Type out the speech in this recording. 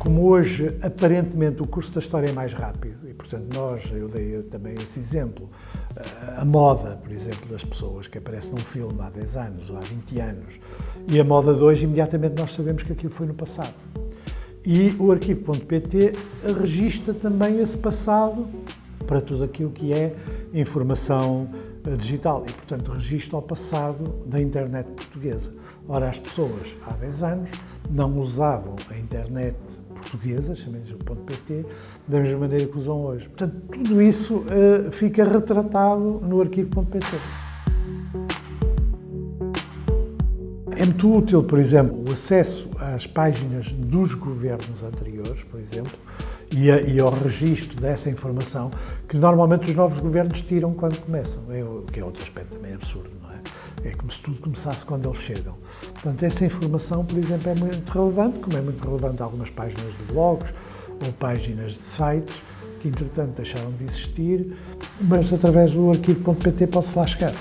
como hoje, aparentemente, o curso da história é mais rápido, e portanto nós, eu dei também esse exemplo, a moda, por exemplo, das pessoas que aparece num filme há 10 anos ou há 20 anos, e a moda de hoje, imediatamente nós sabemos que aquilo foi no passado. E o arquivo.pt registra também esse passado para tudo aquilo que é informação digital e, portanto, registra o passado da internet portuguesa. Ora, as pessoas há 10 anos não usavam a internet portuguesa, chamemos .pt, da mesma maneira que usam hoje. Portanto, tudo isso uh, fica retratado no arquivo.pt. É muito útil, por exemplo, o acesso às páginas dos governos anteriores, por exemplo, e, a, e ao registro dessa informação que normalmente os novos governos tiram quando começam, é, o que é outro aspecto também absurdo, não é? É como se tudo começasse quando eles chegam. Portanto, essa informação, por exemplo, é muito relevante, como é muito relevante algumas páginas de blogs ou páginas de sites que, entretanto, deixaram de existir, mas através do arquivo.pt pode-se lá chegar.